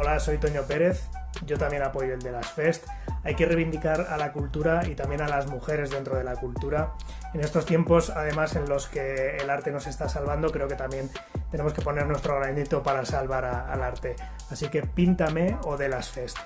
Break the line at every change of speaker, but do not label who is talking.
Hola, soy Toño Pérez, yo también apoyo el de las Fest. Hay que reivindicar a la cultura y también a las mujeres dentro de la cultura. En estos tiempos, además, en los que el arte nos está salvando, creo que también tenemos que poner nuestro granito para salvar al arte. Así que píntame o de las Fest.